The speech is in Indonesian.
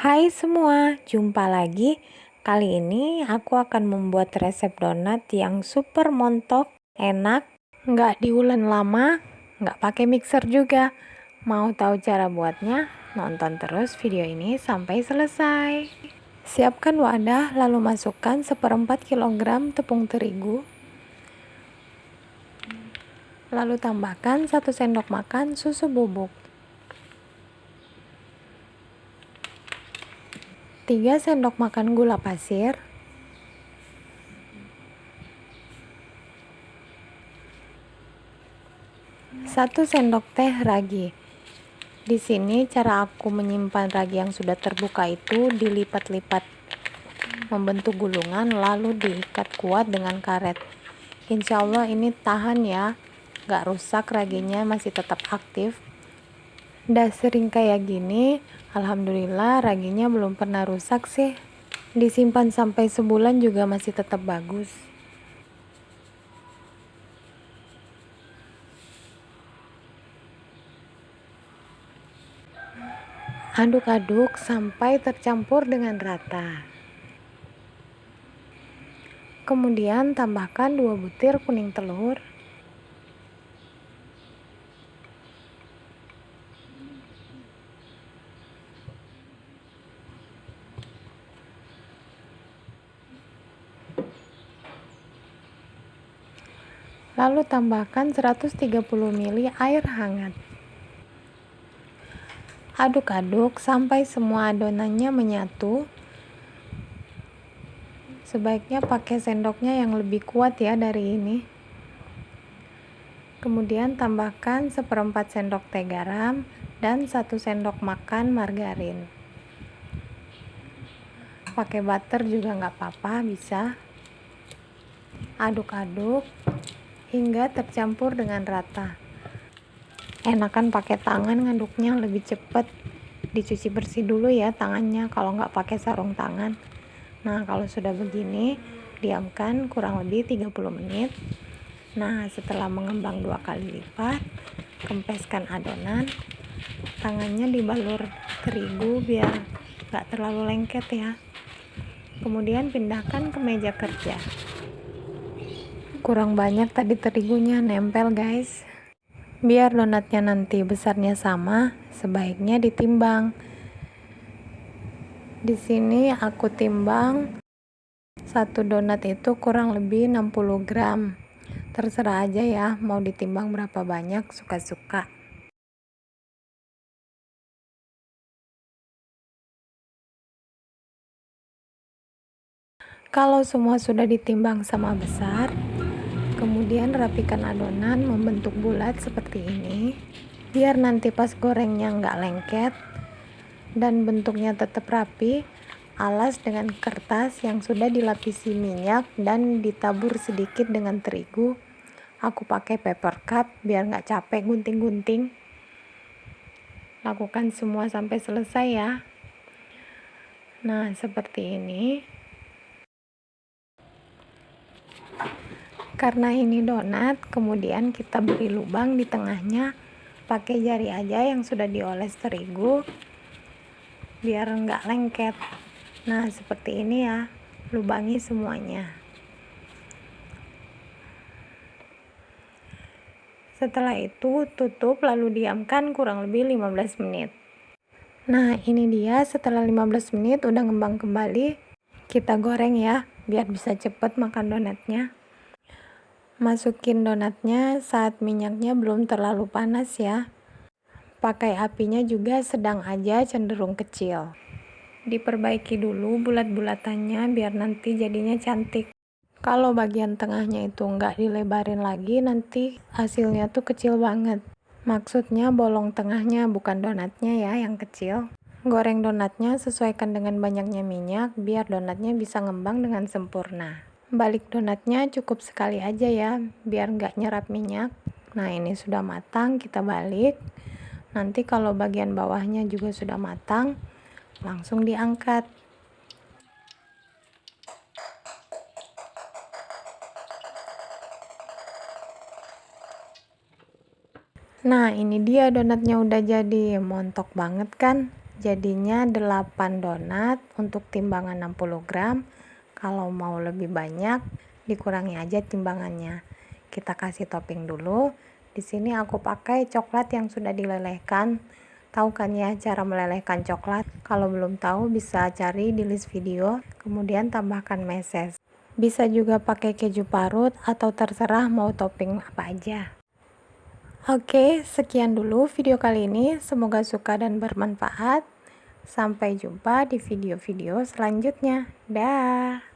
Hai semua, jumpa lagi. Kali ini aku akan membuat resep donat yang super montok, enak, nggak diulen lama, nggak pakai mixer juga. Mau tahu cara buatnya? Nonton terus video ini sampai selesai. Siapkan wadah, lalu masukkan seperempat kilogram tepung terigu. Lalu tambahkan satu sendok makan susu bubuk. 3 sendok makan gula pasir, satu sendok teh ragi. Di sini cara aku menyimpan ragi yang sudah terbuka itu dilipat-lipat membentuk gulungan lalu diikat kuat dengan karet. Insya Allah ini tahan ya, gak rusak raginya masih tetap aktif. Udah sering kayak gini, Alhamdulillah raginya belum pernah rusak sih. Disimpan sampai sebulan juga masih tetap bagus. Aduk-aduk sampai tercampur dengan rata. Kemudian tambahkan 2 butir kuning telur Lalu tambahkan 130 ml air hangat. Aduk-aduk sampai semua adonannya menyatu. Sebaiknya pakai sendoknya yang lebih kuat ya dari ini. Kemudian tambahkan seperempat sendok teh garam dan satu sendok makan margarin. Pakai butter juga nggak apa-apa, bisa. Aduk-aduk hingga tercampur dengan rata. Enakan pakai tangan ngaduknya lebih cepat. Dicuci bersih dulu ya tangannya kalau nggak pakai sarung tangan. Nah, kalau sudah begini, diamkan kurang lebih 30 menit. Nah, setelah mengembang dua kali lipat, kempeskan adonan. Tangannya dibalur terigu biar nggak terlalu lengket ya. Kemudian pindahkan ke meja kerja kurang banyak tadi terigunya nempel guys. Biar donatnya nanti besarnya sama sebaiknya ditimbang. Di sini aku timbang satu donat itu kurang lebih 60 gram. Terserah aja ya mau ditimbang berapa banyak suka-suka. Kalau semua sudah ditimbang sama besar kemudian rapikan adonan membentuk bulat seperti ini. Biar nanti pas gorengnya nggak lengket dan bentuknya tetap rapi alas dengan kertas yang sudah dilapisi minyak dan ditabur sedikit dengan terigu. Aku pakai paper cup biar nggak capek gunting-gunting. Lakukan semua sampai selesai ya. Nah seperti ini karena ini donat kemudian kita beri lubang di tengahnya pakai jari aja yang sudah dioles terigu biar enggak lengket. Nah seperti ini ya lubangi semuanya. Setelah itu tutup lalu diamkan kurang lebih 15 menit. Nah ini dia setelah 15 menit udah ngembang kembali kita goreng ya biar bisa cepet makan donatnya Masukin donatnya saat minyaknya belum terlalu panas ya. Pakai apinya juga sedang aja cenderung kecil. Diperbaiki dulu bulat-bulatannya biar nanti jadinya cantik. Kalau bagian tengahnya itu nggak dilebarin lagi nanti hasilnya tuh kecil banget. Maksudnya bolong tengahnya bukan donatnya ya yang kecil. Goreng donatnya sesuaikan dengan banyaknya minyak biar donatnya bisa ngembang dengan sempurna balik donatnya cukup sekali aja ya biar nggak nyerap minyak nah ini sudah matang kita balik nanti kalau bagian bawahnya juga sudah matang langsung diangkat Nah, ini dia donatnya udah jadi. Montok banget kan? jadinya 8 donat untuk timbangan 60 gram kalau mau lebih banyak dikurangi aja timbangannya kita kasih topping dulu di sini aku pakai coklat yang sudah dilelehkan tahu kan ya cara melelehkan coklat kalau belum tahu bisa cari di list video kemudian tambahkan meses bisa juga pakai keju parut atau terserah mau topping apa aja Oke, sekian dulu video kali ini. Semoga suka dan bermanfaat. Sampai jumpa di video-video selanjutnya. Dah.